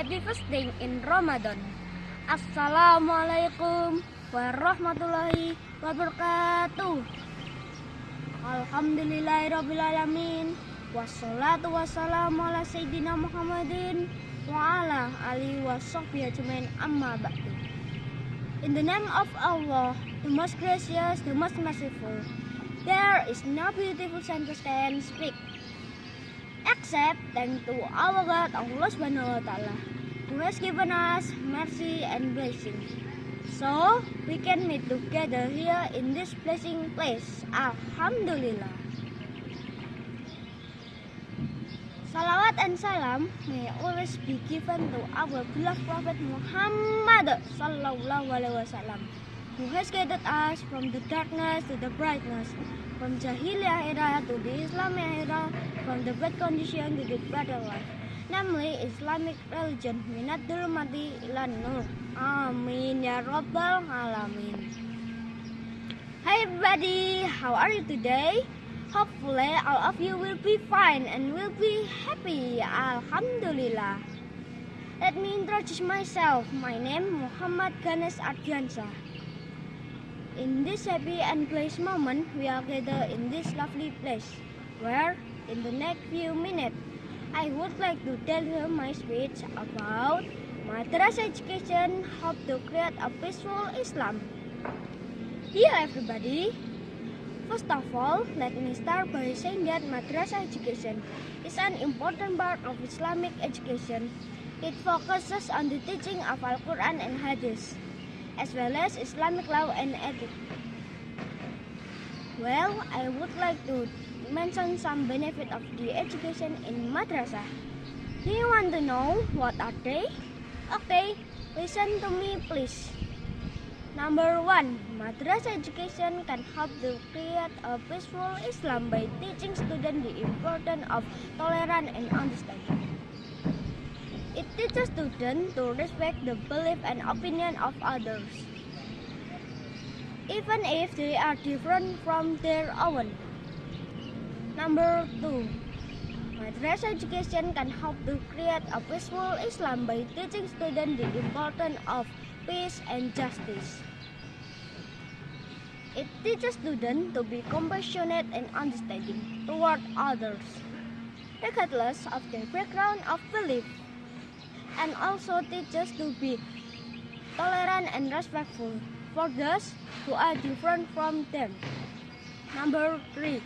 first day in Ramadan. Assalamualaikum warahmatullahi wabarakatuh. Alhamdulillahirrabbilalamin. Wassalatu wassalamu ala Sayyidina Muhammadin wa ala alihi wa sahbihi ajmain amma ba'du. In the name of Allah, the most gracious, the most merciful, there is no beautiful sentence can speak except thank to our God Allah Subhanahu wa Ta'ala who has given us mercy and blessing. So we can meet together here in this blessing place. Alhamdulillah. Salawat and salam may always be given to our beloved Prophet Muhammad Sallallahu Alaihi Wasallam, who has guided us from the darkness to the brightness, from Jahiliyah era to the Islamic era, from the bad condition to the better life, namely Islamic religion. Minat mati ilan nur. Amin ya Rabbal Alamin. Hi everybody, how are you today? Hopefully all of you will be fine and will be happy. Alhamdulillah. Let me introduce myself. My name Muhammad Ganes Ardiansa. In this happy and blessed moment, we are gathered in this lovely place, where in the next few minutes, I would like to tell you my speech about madrasah education, how to create a peaceful Islam. Here everybody, First of all, let me start by saying that madrasah education is an important part of Islamic education. It focuses on the teaching of Al-Quran and Hadith, as well as Islamic law and ethics. Well, I would like to mention some benefit of the education in madrasah. Do you want to know what are they? Okay, listen to me please. Number one, madrasah education can help to create a peaceful Islam by teaching students the importance of tolerance and understanding. It teaches students to respect the belief and opinion of others, even if they are different from their own. Number two, madrasa education can help to create a peaceful Islam by teaching students the importance of peace and justice. It teaches students to be compassionate and understanding toward others, regardless of their background of belief, and also teaches to be tolerant and respectful for those who are different from them. Number three,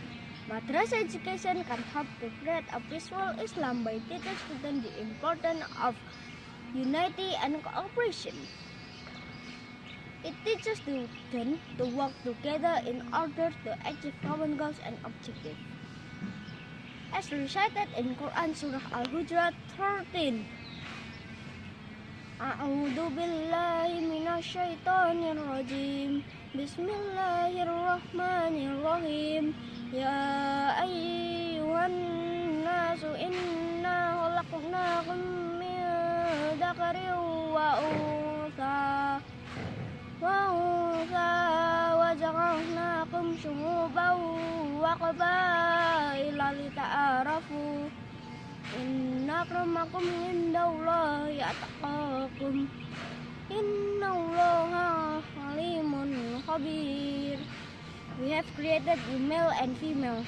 madrasah education can help to create a peaceful Islam by teaching students the importance of unity and cooperation. It teaches students to work together in order to achieve common goals and objectives. As recited in Quran Surah Al-Hujurat 13. A'udzu billahi minasyaitonir rajim. Bismillahirrahmanirrahim. Ya ayyuhan nasu inna khalaqnakum min dzakarin wa untha. وأنثى وجعلناكم شعوبا وقبائل لتعارفوا إن أكرمكم عند الله أتقاكم إن الله عليم خبير We have created you male and female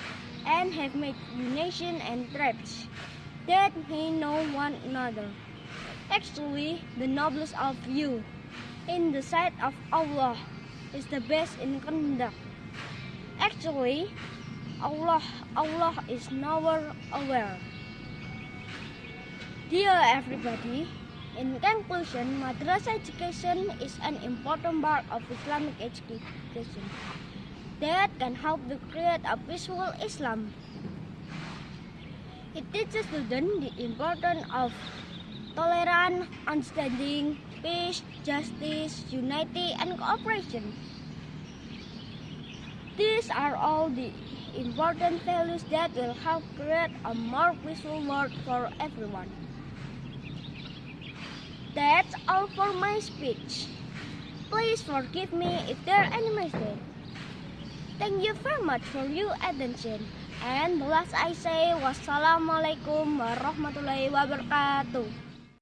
and have made you nation and tribes that may know one another. Actually, the noblest of you in the sight of Allah is the best in conduct. Actually, Allah Allah is nowhere aware. Dear everybody, in conclusion, madrasa education is an important part of Islamic education that can help to create a peaceful Islam. It teaches students the importance of tolerance, understanding, peace, justice, unity, and cooperation. These are all the important values that will help create a more peaceful world for everyone. That's all for my speech. Please forgive me if there are any mistakes. Thank you very much for your attention. And the last I say, wassalamualaikum warahmatullahi wabarakatuh.